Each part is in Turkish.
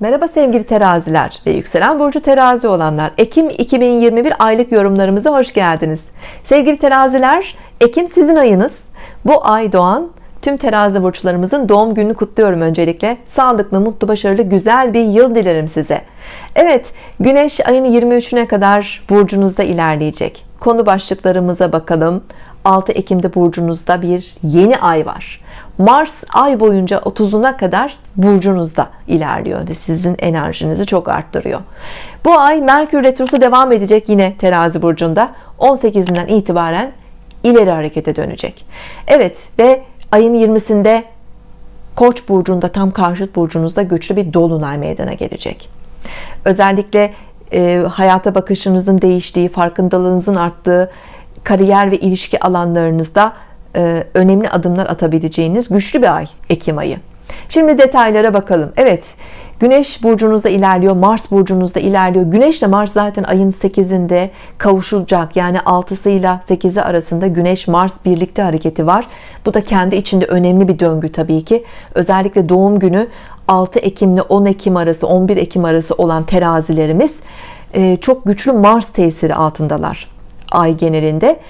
Merhaba sevgili teraziler ve yükselen burcu terazi olanlar. Ekim 2021 aylık yorumlarımıza hoş geldiniz. Sevgili teraziler Ekim sizin ayınız. Bu ay doğan tüm terazi burçlarımızın doğum gününü kutluyorum öncelikle. Sağlıklı mutlu başarılı güzel bir yıl dilerim size. Evet Güneş ayın 23'üne kadar burcunuzda ilerleyecek. Konu başlıklarımıza bakalım. 6 Ekim'de burcunuzda bir yeni ay var Mars ay boyunca 30'una kadar burcunuzda ilerliyor ve sizin enerjinizi çok arttırıyor. Bu ay Merkür Retrosu devam edecek yine terazi burcunda. 18'inden itibaren ileri harekete dönecek. Evet ve ayın 20'sinde Koç burcunda tam karşıt burcunuzda güçlü bir dolunay meydana gelecek. Özellikle e, hayata bakışınızın değiştiği farkındalığınızın arttığı kariyer ve ilişki alanlarınızda önemli adımlar atabileceğiniz güçlü bir ay Ekim ayı. Şimdi detaylara bakalım. Evet Güneş burcunuzda ilerliyor Mars burcunuzda ilerliyor. Güneş ile Mars zaten ayın 8'inde kavuşulacak yani 6'sı ile 8'i arasında Güneş Mars birlikte hareketi var. Bu da kendi içinde önemli bir döngü tabii ki. Özellikle doğum günü 6 Ekim ile 10 Ekim arası 11 Ekim arası olan terazilerimiz e, çok güçlü Mars tesiri altındalar ay genelinde.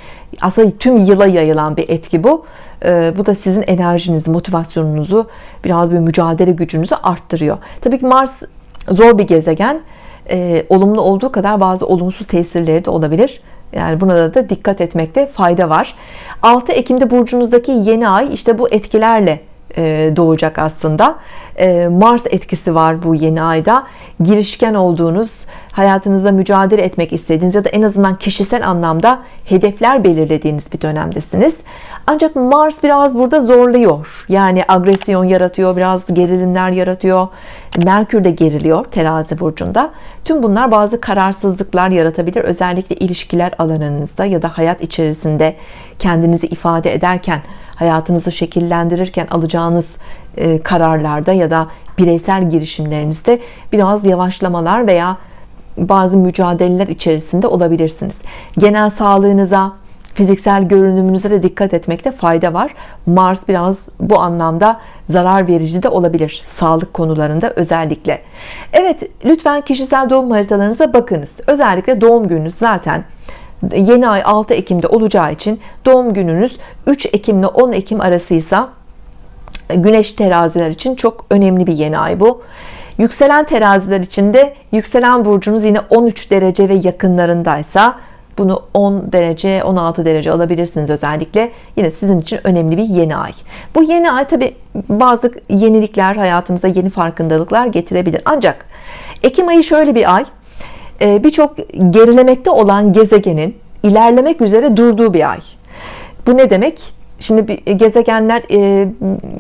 Aslında tüm yıla yayılan bir etki bu. Ee, bu da sizin enerjinizi motivasyonunuzu biraz bir mücadele gücünüzü arttırıyor. Tabii ki Mars zor bir gezegen. Ee, olumlu olduğu kadar bazı olumsuz tesirleri de olabilir. Yani buna da dikkat etmekte fayda var. 6 Ekim'de burcunuzdaki yeni ay işte bu etkilerle e, doğacak aslında. E, Mars etkisi var bu yeni ayda. Girişken olduğunuz hayatınızda mücadele etmek istediğiniz ya da en azından kişisel anlamda hedefler belirlediğiniz bir dönemdesiniz. Ancak Mars biraz burada zorluyor. Yani agresyon yaratıyor biraz gerilimler yaratıyor. Merkür de geriliyor terazi burcunda. Tüm bunlar bazı kararsızlıklar yaratabilir. Özellikle ilişkiler alanınızda ya da hayat içerisinde kendinizi ifade ederken hayatınızı şekillendirirken alacağınız e, kararlarda ya da bireysel girişimlerinizde biraz yavaşlamalar veya bazı mücadeleler içerisinde olabilirsiniz. Genel sağlığınıza fiziksel görünümünüze de dikkat etmekte fayda var. Mars biraz bu anlamda zarar verici de olabilir sağlık konularında özellikle. Evet lütfen kişisel doğum haritalarınıza bakınız. Özellikle doğum gününüz zaten yeni ay 6 Ekim'de olacağı için doğum gününüz 3 Ekim ile 10 Ekim arasıysa Güneş teraziler için çok önemli bir yeni ay bu yükselen teraziler için de yükselen burcunuz yine 13 derece ve yakınlarındaysa bunu 10 derece 16 derece alabilirsiniz özellikle. Yine sizin için önemli bir yeni ay. Bu yeni ay tabi bazı yenilikler hayatımıza yeni farkındalıklar getirebilir. Ancak Ekim ayı şöyle bir ay. Ee, birçok gerilemekte olan gezegenin ilerlemek üzere durduğu bir ay. Bu ne demek şimdi gezegenler e,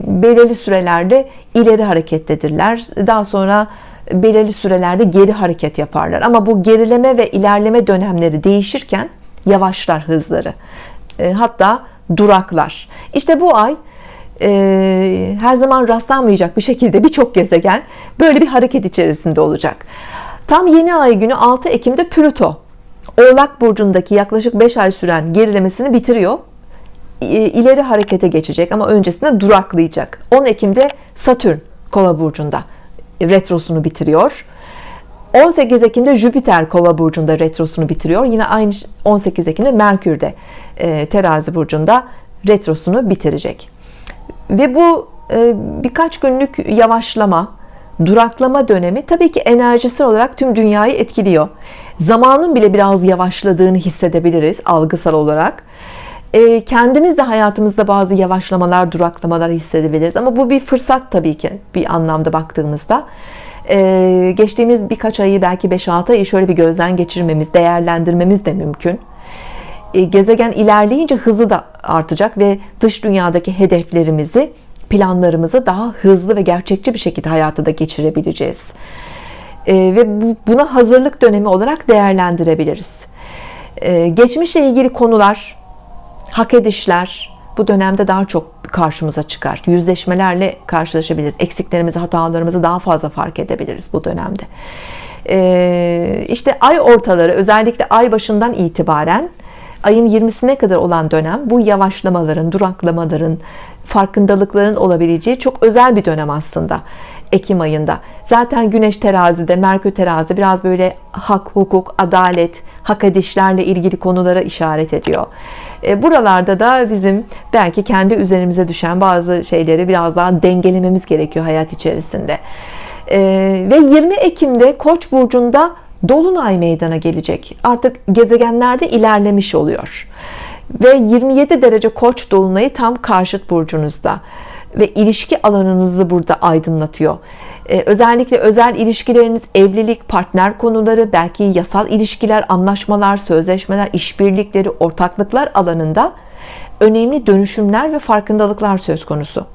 belirli sürelerde ileri harekettedirler. Daha sonra belirli sürelerde geri hareket yaparlar. Ama bu gerileme ve ilerleme dönemleri değişirken yavaşlar hızları. E, hatta duraklar. İşte bu ay e, her zaman rastlanmayacak bir şekilde birçok gezegen böyle bir hareket içerisinde olacak. Tam yeni ay günü 6 Ekim'de Plüto Oğlak Burcu'ndaki yaklaşık 5 ay süren gerilemesini bitiriyor ileri harekete geçecek ama öncesinde duraklayacak. 10 Ekim'de Satürn Kova Burcu'nda retrosunu bitiriyor. 18 Ekim'de Jüpiter Kova burcunda retrosunu bitiriyor. Yine aynı 18 Ekim'de Merkür'de e, Terazi burcunda retrosunu bitirecek. Ve bu e, birkaç günlük yavaşlama duraklama dönemi tabii ki enerjisel olarak tüm dünyayı etkiliyor. Zamanın bile biraz yavaşladığını hissedebiliriz algısal olarak e, kendimiz de hayatımızda bazı yavaşlamalar duraklamalar hissedebiliriz. Ama bu bir fırsat tabii ki bir anlamda baktığımızda. Ee, geçtiğimiz birkaç ayı belki 5-6 ayı şöyle bir gözden geçirmemiz değerlendirmemiz de mümkün. Ee, gezegen ilerleyince hızı da artacak ve dış dünyadaki hedeflerimizi planlarımızı daha hızlı ve gerçekçi bir şekilde hayata da geçirebileceğiz. Ve bu, buna hazırlık dönemi olarak değerlendirebiliriz. Ee, geçmişle ilgili konular hak edişler bu dönemde daha çok karşımıza çıkar. Yüzleşmelerle karşılaşabiliriz. Eksiklerimizi hatalarımızı daha fazla fark edebiliriz bu dönemde. Ee, işte ay ortaları özellikle ay başından itibaren ayın 20'sine kadar olan dönem bu yavaşlamaların duraklamaların farkındalıkların olabileceği çok özel bir dönem aslında Ekim ayında. Zaten Güneş terazide, Merkür terazide biraz böyle hak, hukuk, adalet, hak edişlerle ilgili konulara işaret ediyor. E, buralarda da bizim belki kendi üzerimize düşen bazı şeyleri biraz daha dengelememiz gerekiyor hayat içerisinde. E, ve 20 Ekim'de Koç burcunda dolunay meydana gelecek. Artık gezegenlerde ilerlemiş oluyor. Ve 27 derece Koç dolunayı tam karşıt burcunuzda ve ilişki alanınızı burada aydınlatıyor. Ee, özellikle özel ilişkileriniz, evlilik, partner konuları, belki yasal ilişkiler, anlaşmalar, sözleşmeler, işbirlikleri, ortaklıklar alanında önemli dönüşümler ve farkındalıklar söz konusu.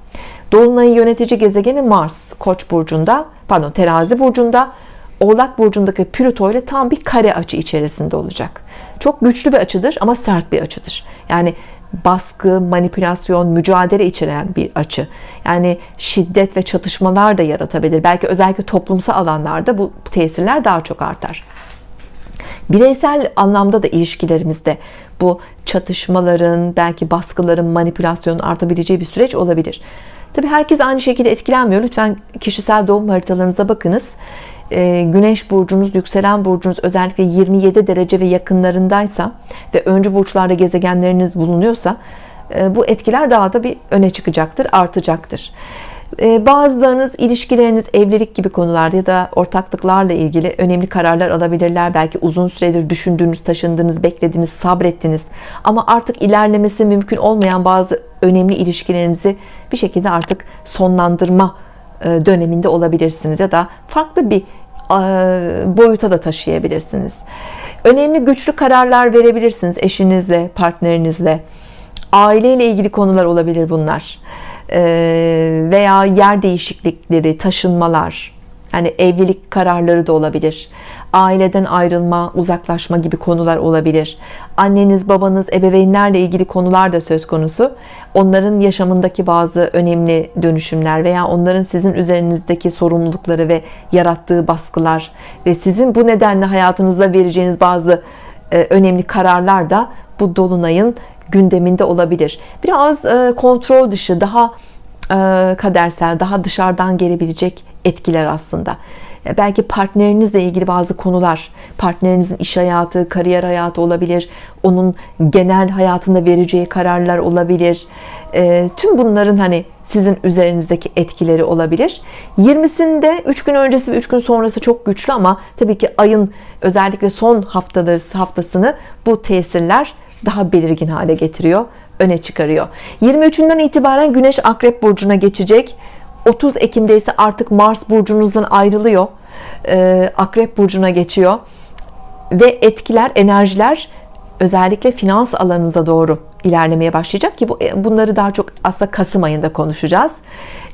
Dolunay'ın yönetici gezegeni Mars, Koç burcunda, pardon Terazi burcunda, Oğlak burcundaki Plüto ile tam bir kare açı içerisinde olacak. Çok güçlü bir açıdır ama sert bir açıdır. Yani baskı, manipülasyon, mücadele içeren bir açı. Yani şiddet ve çatışmalar da yaratabilir. Belki özellikle toplumsal alanlarda bu tesirler daha çok artar. Bireysel anlamda da ilişkilerimizde bu çatışmaların, belki baskıların, manipülasyonun artabileceği bir süreç olabilir. Tabi herkes aynı şekilde etkilenmiyor. Lütfen kişisel doğum haritalarınıza bakınız. Ee, güneş burcunuz, yükselen burcunuz özellikle 27 derece ve yakınlarındaysa ve öncü burçlarda gezegenleriniz bulunuyorsa e, bu etkiler daha da bir öne çıkacaktır, artacaktır. Ee, bazılarınız ilişkileriniz, evlilik gibi konularda ya da ortaklıklarla ilgili önemli kararlar alabilirler. Belki uzun süredir düşündüğünüz, taşındığınız, beklediğiniz, sabrettiniz. Ama artık ilerlemesi mümkün olmayan bazı önemli ilişkilerinizi bir şekilde artık sonlandırma e, döneminde olabilirsiniz ya da farklı bir e, boyuta da taşıyabilirsiniz. Önemli güçlü kararlar verebilirsiniz eşinizle, partnerinizle. Aileyle ilgili konular olabilir bunlar. E, veya yer değişiklikleri, taşınmalar, yani evlilik kararları da olabilir aileden ayrılma, uzaklaşma gibi konular olabilir. Anneniz, babanız, ebeveynlerle ilgili konular da söz konusu. Onların yaşamındaki bazı önemli dönüşümler veya onların sizin üzerinizdeki sorumlulukları ve yarattığı baskılar ve sizin bu nedenle hayatınızda vereceğiniz bazı e, önemli kararlar da bu dolunayın gündeminde olabilir. Biraz e, kontrol dışı, daha e, kadersel, daha dışarıdan gelebilecek etkiler aslında. Belki partnerinizle ilgili bazı konular partnerinizin iş hayatı kariyer hayatı olabilir onun genel hayatında vereceği kararlar olabilir. E, tüm bunların hani sizin üzerinizdeki etkileri olabilir. 20'sinde 3 gün öncesi ve 3 gün sonrası çok güçlü ama tabii ki ayın özellikle son haftaları haftasını bu tesirler daha belirgin hale getiriyor öne çıkarıyor. 23'ünden itibaren Güneş Akrep Burcu'na geçecek 30 Ekim'de ise artık Mars burcunuzdan ayrılıyor. Ee, Akrep burcuna geçiyor. Ve etkiler enerjiler özellikle finans alanınıza doğru ilerlemeye başlayacak ki bu e, bunları daha çok aslında Kasım ayında konuşacağız.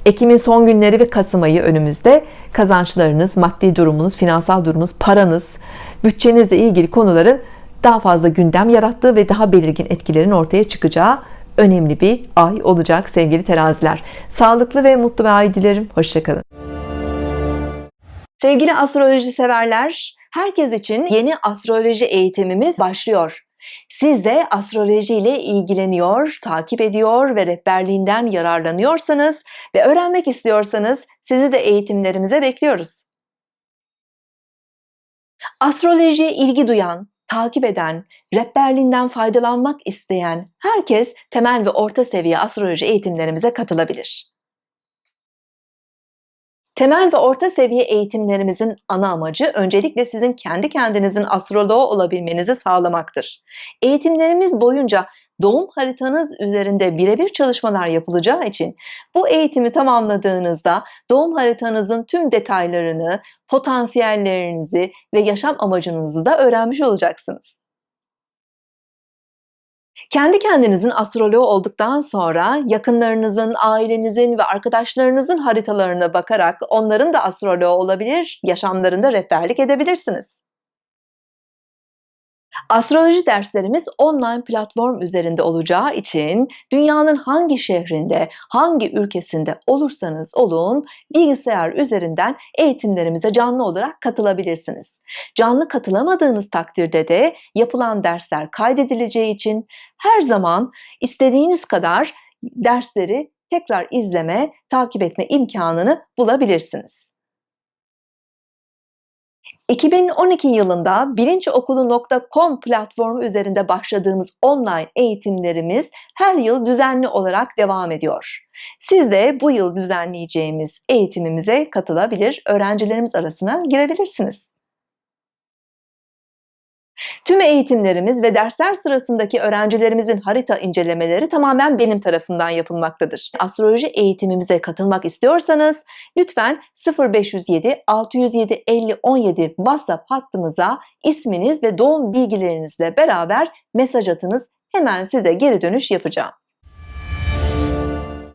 Ekim'in son günleri ve Kasım ayı önümüzde. Kazançlarınız maddi durumunuz finansal durumunuz paranız bütçenizle ilgili konuların daha fazla gündem yarattığı ve daha belirgin etkilerin ortaya çıkacağı önemli bir ay olacak sevgili teraziler. Sağlıklı ve mutlu bir ay dilerim. Hoşçakalın. Sevgili astroloji severler, herkes için yeni astroloji eğitimimiz başlıyor. Siz de astroloji ile ilgileniyor, takip ediyor ve rehberliğinden yararlanıyorsanız ve öğrenmek istiyorsanız sizi de eğitimlerimize bekliyoruz. Astrolojiye ilgi duyan, takip eden, rehberliğinden faydalanmak isteyen herkes temel ve orta seviye astroloji eğitimlerimize katılabilir. Temel ve orta seviye eğitimlerimizin ana amacı öncelikle sizin kendi kendinizin astroloğu olabilmenizi sağlamaktır. Eğitimlerimiz boyunca doğum haritanız üzerinde birebir çalışmalar yapılacağı için bu eğitimi tamamladığınızda doğum haritanızın tüm detaylarını, potansiyellerinizi ve yaşam amacınızı da öğrenmiş olacaksınız. Kendi kendinizin astroloğu olduktan sonra yakınlarınızın, ailenizin ve arkadaşlarınızın haritalarına bakarak onların da astroloğu olabilir, yaşamlarında rehberlik edebilirsiniz. Astroloji derslerimiz online platform üzerinde olacağı için dünyanın hangi şehrinde, hangi ülkesinde olursanız olun bilgisayar üzerinden eğitimlerimize canlı olarak katılabilirsiniz. Canlı katılamadığınız takdirde de yapılan dersler kaydedileceği için her zaman istediğiniz kadar dersleri tekrar izleme, takip etme imkanını bulabilirsiniz. 2012 yılında bilincokulu.com platformu üzerinde başladığımız online eğitimlerimiz her yıl düzenli olarak devam ediyor. Siz de bu yıl düzenleyeceğimiz eğitimimize katılabilir, öğrencilerimiz arasına girebilirsiniz. Tüm eğitimlerimiz ve dersler sırasındaki öğrencilerimizin harita incelemeleri tamamen benim tarafından yapılmaktadır. Astroloji eğitimimize katılmak istiyorsanız lütfen 0507 607 50 17 WhatsApp hattımıza isminiz ve doğum bilgilerinizle beraber mesaj atınız. Hemen size geri dönüş yapacağım.